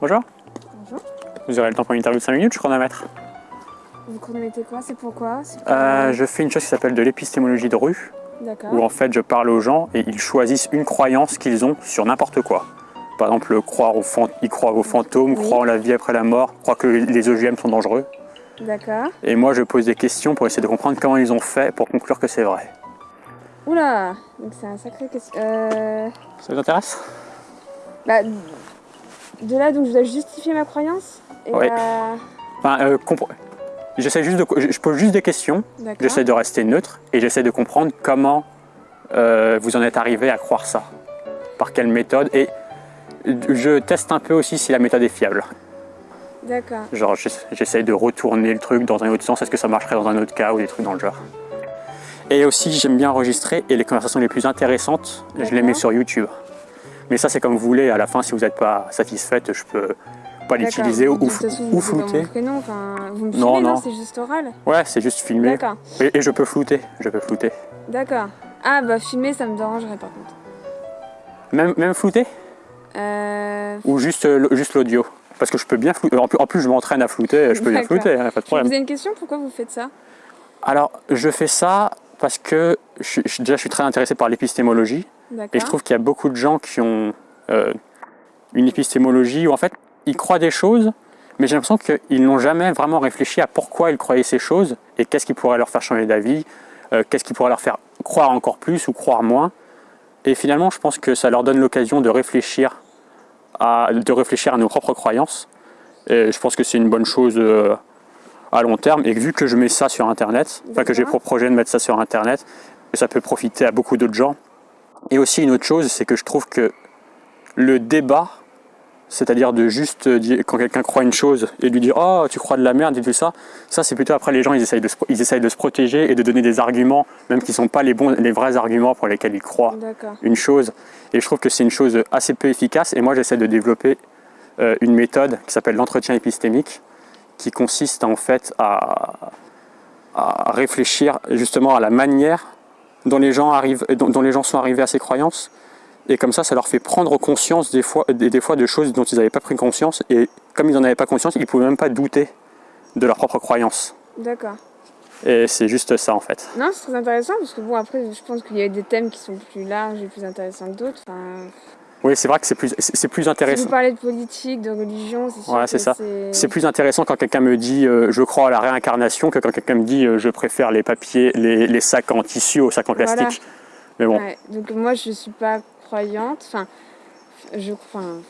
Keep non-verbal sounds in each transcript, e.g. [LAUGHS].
Bonjour. Bonjour. Vous aurez le temps pour une interview de 5 minutes, je chronomètre. Vous chronométrez quoi? C'est pourquoi? Pour- Euh, je fais une chose qui s'appelle de l'épistémologie de rue, D'accord. où en fait je parle aux gens et ils choisissent une croyance qu'ils ont sur n'importe quoi. Par exemple, croire aux ils croient aux fantômes, Oui. croient en la vie après la mort, croient que les OGM sont dangereux. D'accord. Et moi je pose des questions pour essayer de comprendre comment ils ont fait pour conclure que c'est vrai. Oula Donc c'est un sacré question. Euh... Ça vous intéresse? Bah, de là, donc je dois justifier ma croyance Et Oui. bah, Enfin, euh, compre- J'essaie juste de, je je pose juste des questions, D'accord. j'essaie de rester neutre et j'essaie de comprendre comment euh, vous en êtes arrivé à croire ça. Par quelle méthode et je teste un peu aussi si la méthode est fiable. D'accord. Genre j'ess- j'essaie de retourner le truc dans un autre sens, est-ce que ça marcherait dans un autre cas ou des trucs dans le genre? Et aussi j'aime bien enregistrer et les conversations les plus intéressantes, je les D'accord. mets sur YouTube. Mais ça c'est comme vous voulez, à la fin si vous n'êtes pas satisfaite, je peux pas l'utiliser ou, flouter. prénom, vous me Non, filmez, non, non. c'est juste oral Ouais, c'est juste filmé. D'accord. Et, et je peux flouter, je peux flouter. D'accord. Ah, bah, filmer, ça me dérangerait par contre. Même, même flouter? Euh... Ou juste, euh, juste l'audio? Parce que je peux bien flouter. En plus, en plus, je m'entraîne à flouter, je peux bien flouter, hein, pas de problème. vous ai une question, pourquoi vous faites ça? Alors, je fais ça parce que je- déjà, je suis très intéressé par l'épistémologie. Et je trouve qu'il y a beaucoup de gens qui ont euh, une épistémologie où en fait, ils croient des choses, mais j'ai l'impression qu'ils n'ont jamais vraiment réfléchi à pourquoi ils croyaient ces choses et qu'est-ce qui pourrait leur faire changer d'avis, euh, qu'est-ce qui pourrait leur faire croire encore plus ou croire moins. Et finalement, je pense que ça leur donne l'occasion de réfléchir à, de réfléchir à nos propres croyances. Et je pense que c'est une bonne chose euh, à long terme. Et vu que je mets ça sur Internet, enfin que j'ai pour projet de mettre ça sur Internet, ça peut profiter à beaucoup d'autres gens. Et aussi une autre chose, c'est que je trouve que le débat, c'est-à-dire de juste dire, quand quelqu'un croit une chose et lui dire oh tu crois de la merde et tout ça, ça c'est plutôt après les gens ils essayent de se, ils essayent de se protéger et de donner des arguments même qui sont pas les bons les vrais arguments pour lesquels ils croient une chose. Et je trouve que c'est une chose assez peu efficace. Et moi, j'essaie de développer euh, une méthode qui s'appelle l'entretien épistémique, qui consiste en fait à, à réfléchir justement à la manière dont les gens arrivent, dont, dont les gens sont arrivés à ces croyances. Et comme ça, ça leur fait prendre conscience des fois, des, des fois de choses dont ils n'avaient pas pris conscience. Et comme ils n'en avaient pas conscience, ils ne pouvaient même pas douter de leur propre croyance. D'accord. Et c'est juste ça en fait. Non, c'est très intéressant parce que bon, après, je pense qu'il y a des thèmes qui sont plus larges et plus intéressants que d'autres. Enfin, Oui, c'est vrai que c'est plus, c'est plus si intéressant. vous parlez de politique, de religion, c'est Ouais, c'est ça. c'est... Plus intéressant quand quelqu'un me dit euh, je crois à la réincarnation que quand quelqu'un me dit euh, je préfère les papiers, les, les sacs en tissu aux sacs en Voilà. plastique. Mais bon, Ouais, donc moi, je suis pas croyante. Enfin, je, enfin,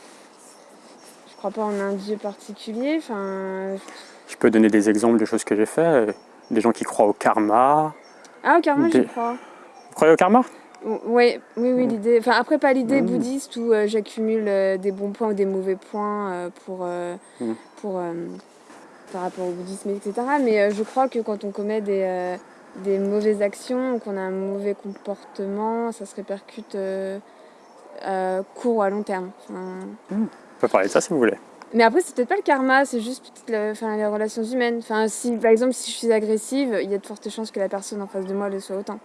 je crois pas en un dieu particulier. Enfin, je peux donner des exemples de choses que j'ai fait. Des gens qui croient au karma. ah, au karma, Des- crois. Vous croyez au karma? Ouais, oui, oui, Mm. l'idée. Enfin, après, pas l'idée Mm. bouddhiste où euh, j'accumule euh, des bons points ou des mauvais points euh, pour, Mm. pour par rapport au bouddhisme, etc. Mais je crois que quand on commet des, des mauvaises actions qu'on a un mauvais comportement, ça se répercute court ou à long terme. Enfin, On peut parler de ça si vous voulez. Mais après, c'est peut-être pas le karma, c'est juste peut-être le- enfin, les relations humaines. Enfin, si, par exemple, si je suis agressive, il y a de fortes chances que la personne en face de moi le soit autant.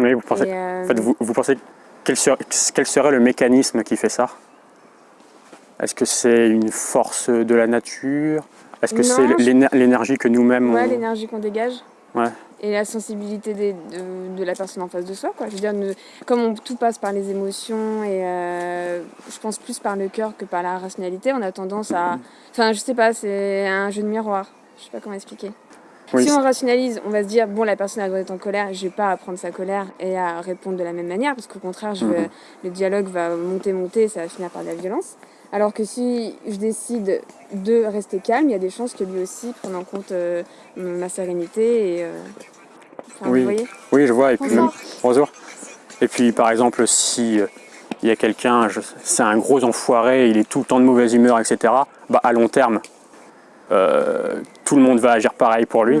Oui, vous pensez, euh, en fait, vous, vous pensez quel, ser- quel serait le mécanisme qui fait ça? Est-ce que c'est une force de la nature? Est-ce que c'est l'énergie que nous-mêmes Ouais, on- l'énergie qu'on dégage. Ouais. Et la sensibilité des- de, de la personne en face de soi. Quoi. Je veux dire, comme on, tout passe par les émotions et euh, je pense plus par le cœur que par la rationalité, on a tendance à. Enfin, je sais pas, c'est un jeu de miroir. Je sais pas comment expliquer. Oui, si on rationalise, on va se dire bon, la personne être en colère, je vais pas à prendre sa colère et à répondre de la même manière, parce qu'au contraire, je vais- Mhm. le dialogue va monter, monter, et ça va finir par de la violence. Alors que si je décide de rester calme, il y a des chances que lui aussi prenne en compte euh, ma sérénité et. euh, enfin, Oui. Vous voyez Oui, je vois. Et puis Bonjour. même- bonjour. Et puis, par exemple, si euh, il y a quelqu'un, c'est un gros enfoiré, il est tout le temps de mauvaise humeur, etc. Bah, à long terme, euh, tout le monde va agir pareil pour lui.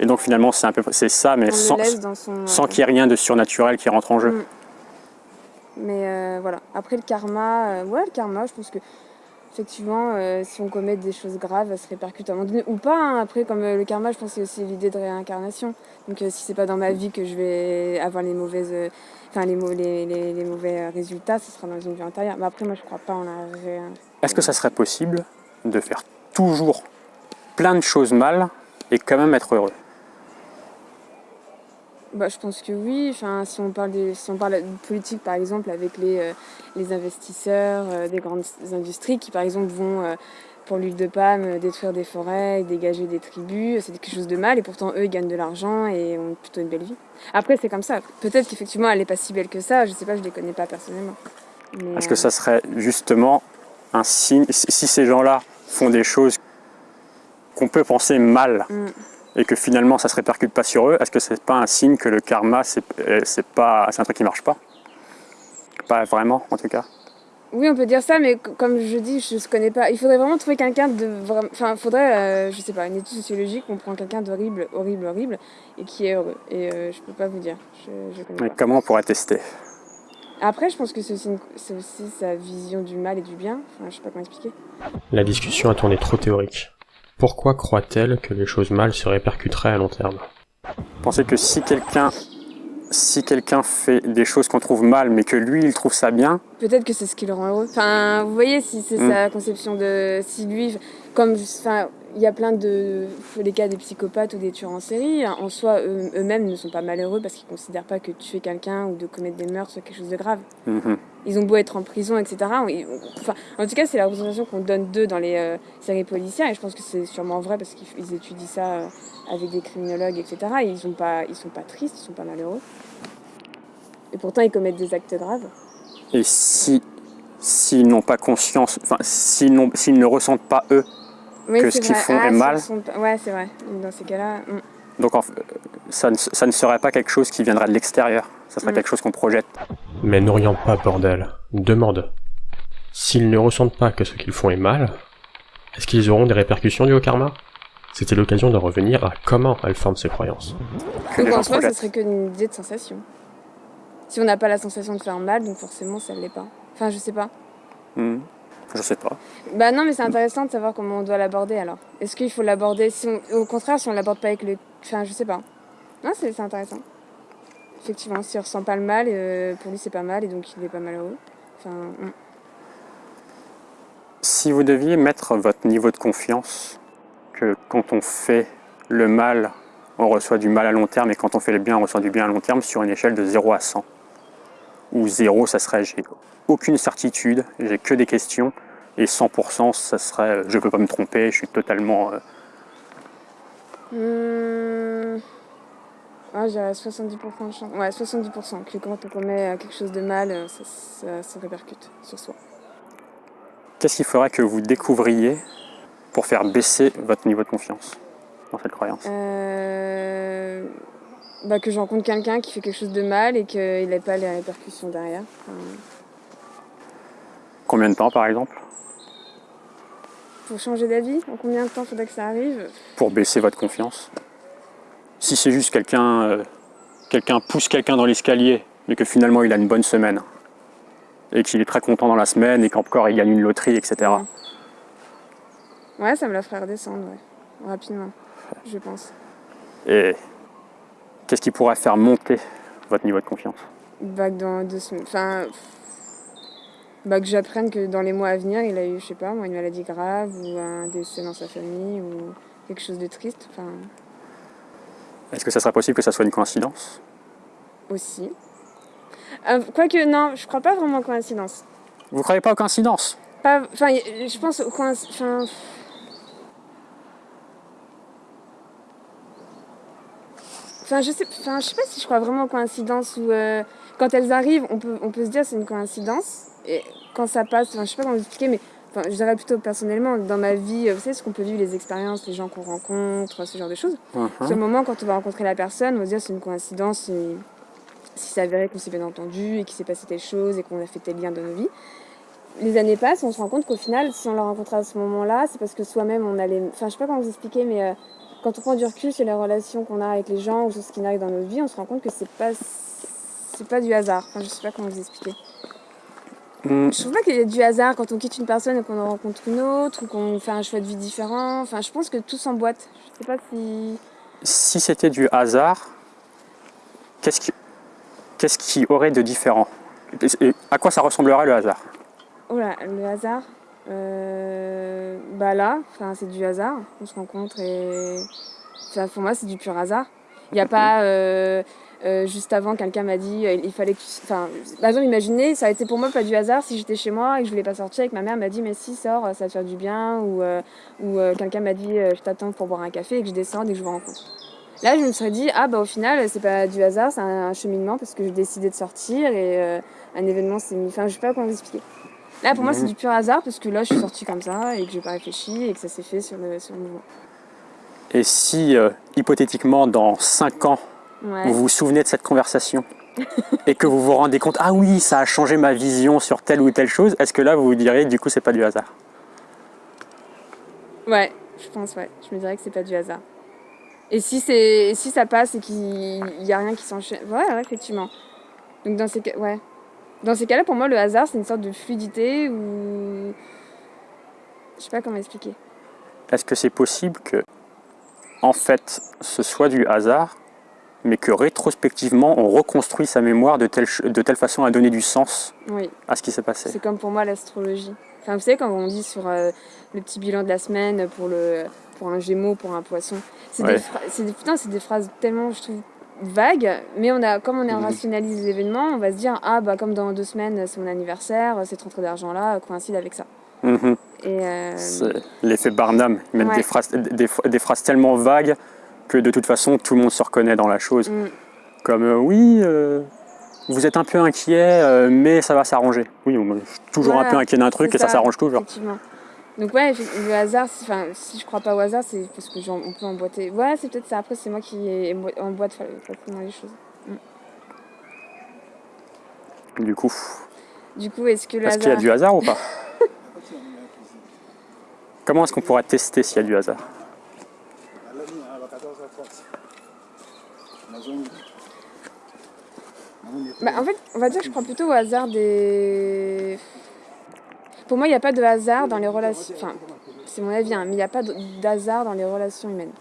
Et donc finalement, c'est un peu, c'est ça, mais On sans, son. euh, qu'il y ait rien de surnaturel qui rentre en jeu. Mm. Mais euh, voilà. Après le karma, euh, ouais, le karma, je pense que. effectivement, euh, si on commet des choses graves, ça se répercute à un moment donné. Ou pas, hein. après, comme euh, le karma, je pense que c'est aussi l'idée de réincarnation. Donc euh, si c'est pas dans ma vie que je vais avoir les mauvaises... euh, Enfin, les, les, les- les mauvais résultats, ce sera dans une vie antérieure. Mais après, moi, je crois pas en la. Est-ce que ça serait possible de faire toujours plein de choses mal et quand même être heureux Bah, je pense que oui. Enfin, si on parle des, si on parle de politique, par exemple, avec les, euh, les investisseurs euh, des grandes industries qui, par exemple, vont euh, pour l'huile de palme détruire des forêts, dégager des tribus, c'est quelque chose de mal. Et pourtant, eux, ils gagnent de l'argent et ont plutôt une belle vie. Après, c'est comme ça. Peut-être qu'effectivement, elle n'est pas si belle que ça. Je sais pas, je les connais pas personnellement. Est-ce que ça serait justement un signe, si si ces gens-là font des choses qu'on peut penser mal Mm. et que finalement ça se répercute pas sur eux, est-ce que c'est pas un signe que le karma c'est euh, pas un truc qui marche pas? Pas vraiment en tout cas. Oui, on peut dire ça, mais comme je dis, je ne connais pas. Il faudrait vraiment trouver quelqu'un de vraiment. Enfin, il faudrait, euh, je sais pas, une étude sociologique où on prend quelqu'un d'horrible, horrible, horrible, et qui est heureux. Et euh, je peux pas vous dire. Je, je connais Mais pas. comment on pourrait tester? Après, je pense que c'est aussi, sa vision du mal et du bien. Enfin, je sais pas comment expliquer. La discussion a tourné trop théorique. Pourquoi croit-elle que les choses mal se répercuteraient à long terme? Pensez que si quelqu'un si quelqu'un fait des choses qu'on trouve mal mais que lui il trouve ça bien, Peut-être que c'est ce qui le rend heureux. Enfin, vous voyez, si c'est Mm. sa conception de. Si lui. Comme. Enfin, il y a plein de. Les cas des psychopathes ou des tueurs en série. En soi, eux- eux-mêmes ne sont pas malheureux parce qu'ils considèrent pas que tuer quelqu'un ou de commettre des meurtres soit quelque chose de grave. mhm, Ils ont beau être en prison, etc. Enfin, en tout cas, c'est la représentation qu'on donne d'eux dans les euh, séries policières. Et je pense que c'est sûrement vrai parce qu'ils ils étudient ça euh, avec des criminologues, etc. Et ils sont pas, ils sont pas tristes, ils sont pas malheureux. Et pourtant, ils commettent des actes graves. et si s'ils n'ont pas conscience, enfin s'ils ne ressentent pas eux, Oui, Que c'est ce qu'ils vrai. font Ah, est ce mal. sont Ouais, c'est vrai. Dans ces cas-là. mm. donc en ça ne, ça ne serait pas quelque chose qui viendrait de l'extérieur, ça serait Mm. quelque chose qu'on projette. Mais n'oriente pas, bordel. Demande. S'ils ne ressentent pas que ce qu'ils font est mal, est-ce qu'ils auront des répercussions dues au karma? C'était l'occasion de revenir à comment elles forment ces croyances. Que Donc en soi, projettent. serait qu'une idée de sensation. Si on n'a pas la sensation de faire mal, donc forcément, ça ne l'est pas. Enfin, je sais pas. Mhm. Je sais pas. Bah non, mais c'est intéressant de savoir comment on doit l'aborder alors. Est-ce qu'il faut l'aborder si on- Au contraire, si on l'aborde pas avec le. Enfin, je sais pas. Non, c'est c'est intéressant. Effectivement, s'il ressent pas le mal, euh, pour lui c'est pas mal et donc il est pas malheureux. Enfin, mm. Si vous deviez mettre votre niveau de confiance, que quand on fait le mal, on reçoit du mal à long terme, et quand on fait le bien, on reçoit du bien à long terme, sur une échelle de 0 à 100, où 0, ça serait j'ai aucune certitude, j'ai que des questions, et 100%, ça serait euh, je peux pas me tromper, je suis totalement... euh. Ah, j'ai 70% de chance. Ouais, 70%. Que quand on commet euh, quelque chose de mal, euh, ça, ça, ça répercute sur soi. Qu'est-ce qu'il faudrait que vous découvriez pour faire baisser votre niveau de confiance dans cette croyance? Euh, Bah, que je rencontre quelqu'un qui fait quelque chose de mal et qu'il n'ait pas les répercussions derrière. Enfin, Combien de temps, par exemple, pour changer d'avis, en combien de temps faudrait que ça arrive pour baisser votre confiance Si c'est juste quelqu'un euh, quelqu'un pousse quelqu'un dans l'escalier, mais que finalement il a une bonne semaine, et qu'il est très content dans la semaine, et qu'encore il gagne une loterie, etc. Ouais. Ouais, ça me la ferait redescendre, ouais. Rapidement, je pense. Et qu'est-ce qui pourrait faire monter votre niveau de confiance Bah, dans deux. Enfin. Bah, que j'apprenne que dans les mois à venir, il a eu, je sais pas, moi, une maladie grave ou un décès dans sa famille ou quelque chose de triste. Enfin, Est-ce que ça serait possible que ça soit une coïncidence aussi. Euh, Quoique, non, je crois pas vraiment aux coïncidences. Vous croyez pas aux coïncidences? Enfin, je pense aux coïncidences. Enfin, je sais, enfin, je sais pas si je crois vraiment aux coïncidences ou euh, quand elles arrivent, on peut, on peut se dire c'est une coïncidence et quand ça passe, enfin, je sais pas comment vous expliquer, mais enfin, je dirais plutôt personnellement dans ma vie, euh, vous savez ce qu'on peut vivre, les expériences, les gens qu'on rencontre, ce genre de choses. Mhm. Sur le moment, quand on va rencontrer la personne, on va se dire c'est une coïncidence si, si ça avéré qu'on s'est bien entendu et qu'il s'est passé telle chose et qu'on a fait tel lien dans nos vies. Les années passent, on se rend compte qu'au final, si on l'a rencontré à ce moment-là, c'est parce que soi-même on allait. Enfin, je sais pas comment vous expliquer, mais euh, quand on prend du recul sur les relations qu'on a avec les gens ou sur ce qui arrive dans nos vies, on se rend compte que c'est pas c'est pas du hasard. Enfin, je sais pas comment vous expliquer. Hmm, Je trouve pas qu'il y ait du hasard quand on quitte une personne et qu'on en rencontre une autre ou qu'on fait un choix de vie différent. Enfin, je pense que tout s'emboîte. Je sais pas si. si c'était du hasard, qu'est-ce qui, qu'est-ce qui aurait de différent? Et À quoi ça ressemblerait le hasard? Oh là, le hasard. Euh, bah là, c'est du hasard. On se rencontre et. Pour moi, c'est du pur hasard. Il n'y a pas. euh, euh, juste avant, quelqu'un m'a dit il fallait que. tu- Enfin, par exemple, imaginez, ça a été pour moi pas du hasard si j'étais chez moi et que je voulais pas sortir et que ma mère m'a dit mais si, sors, ça va te faire du bien. Ou, ou quelqu'un m'a dit je t'attends pour boire un café et que je descende et que je vous rencontre. Là, je me serais dit ah bah au final, c'est pas du hasard, c'est un, un cheminement parce que j'ai décidé de sortir et euh, un événement s'est mis. Enfin, je sais pas comment vous expliquer. Là, pour moi, c'est Mhm. du pur hasard parce que là, je suis sortie comme ça et que j'ai pas réfléchi et que ça s'est fait sur le, sur le mouvement. Et si, euh, hypothétiquement, dans 5 ans, Ouais. vous vous souvenez de cette conversation et que vous vous rendez compte, ah oui, ça a changé ma vision sur telle ou telle chose, est-ce que là, vous vous direz, du coup, c'est pas du hasard? Ouais, je pense, ouais. Je me dirais que c'est pas du hasard. Et si, si ça passe et qu'il n'y a rien qui s'enchaîne. Ouais, ouais, effectivement. Donc dans ces cas, ouais. Dans ces cas-là, pour moi, le hasard, c'est une sorte de fluidité ou. Je sais pas comment expliquer. Est-ce que c'est possible que, en fait, ce soit du hasard, mais que rétrospectivement, on reconstruit sa mémoire de telle, de telle façon à donner du sens Oui, à ce qui s'est passé? C'est comme pour moi l'astrologie. Enfin, vous savez, quand on dit sur euh, le petit bilan de la semaine pour, le, pour un gémeau, pour un poisson, c'est Ouais. des, des, putain, c'est des phrases tellement, je trouve, vagues, mais on a, comme on Mhm. rationalise l'événement, on va se dire, ah bah comme dans deux semaines, c'est mon anniversaire, cette rentrée d'argent-là coïncide avec ça. Et euh, C'est l'effet Barnum. Ils mettent Ouais. des, phrases, des, des phrases tellement vagues que de toute façon, tout le monde se reconnaît dans la chose. mm, Comme euh, oui, euh, vous êtes un peu inquiet, euh, mais ça va s'arranger. Oui, on- suis toujours un peu inquiet d'un truc et ça ça, s'arrange toujours. Donc ouais, le hasard, enfin, si je crois pas au hasard, c'est parce que j'en- on peut emboîter. Ouais, c'est peut-être ça. Après, c'est moi qui embo- emboîte facilement les choses. Du coup, Du coup, est-ce que le est-ce qu'il y a du hasard ou pas [LAUGHS] Comment est-ce qu'on pourrait tester s'il y a du hasard? Bah, en fait, on va dire que je crois plutôt au hasard des. Pour moi, il n'y a pas de hasard dans les relations. Enfin, c'est mon avis, hein, mais il n'y a pas d'hasard dans les relations humaines.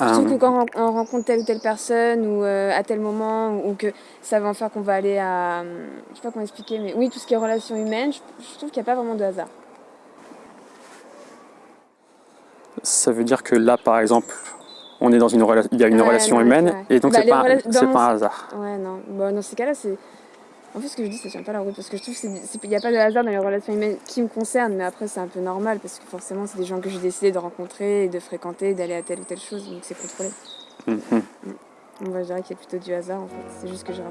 Je trouve Euh, que quand on on rencontre telle ou telle personne ou euh, à tel moment ou que ça va en faire qu'on va aller à. Je sais pas comment expliquer, mais oui, tout ce qui est relations humaines, je, je trouve qu'il n'y a pas vraiment de hasard. Ça veut dire que là, par exemple, on est dans une relation, il y a une Ouais, relation non, humaine, et donc Bah, c'est pas, mon- pas un hasard. Ouais, non. Bon, dans ces cas-là, c'est. En fait, ce que je dis, ça tient pas la route parce que je trouve qu'il n'y a pas de hasard dans les relations humaines qui me concernent, mais après, c'est un peu normal parce que forcément, c'est des gens que j'ai décidé de rencontrer et de fréquenter, d'aller à telle ou telle chose, donc c'est contrôlé. Mhm. Donc, moi, je dirais qu'il y a plutôt du hasard en fait, c'est juste que. [LAUGHS]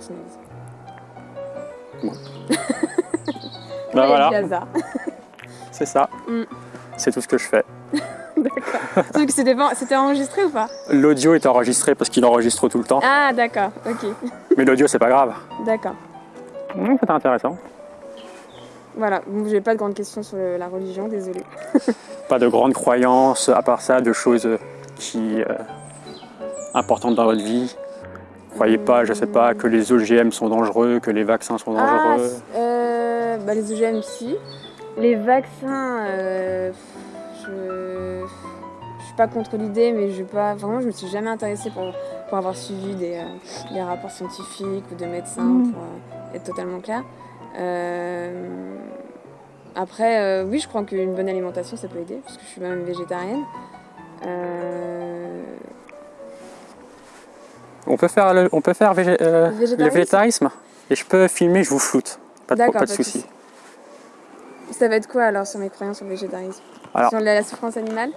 Bah Ouais, il y a voilà, [LAUGHS] c'est ça. Mm. C'est tout ce que je fais. [LAUGHS] D'accord. Donc, bon- c'était enregistré ou pas? L'audio est enregistré parce qu'il enregistre tout le temps, Ah, d'accord, ok. mais l'audio c'est pas grave. D'accord. Mmh, C'était intéressant. Voilà, bon, j'ai pas de grandes questions sur le- la religion, désolé. [LAUGHS] Pas de grandes croyances, à part ça, de choses qui euh, importantes dans votre vie. Croyez pas, je sais pas, que les OGM sont dangereux, que les vaccins sont Ah, dangereux. c- euh, bah, les OGM, si. Les vaccins, euh, je... je suis pas contre l'idée, mais je vais pas. Vraiment, je me suis jamais intéressée pour, pour avoir suivi des, euh, des rapports scientifiques ou de médecins pour euh, être totalement clair. Euh, Après, euh, oui, je crois qu'une bonne alimentation, ça peut aider, parce que je suis même végétarienne. Euh, On peut faire, le, on peut faire végé- euh, le Végétarisme végétarisme et je peux filmer, je vous floute. Pas de, D'accord, pas de pas de soucis. Ça va être quoi alors sur mes croyances sur le végétarisme? Alors- Sur la, la souffrance animale?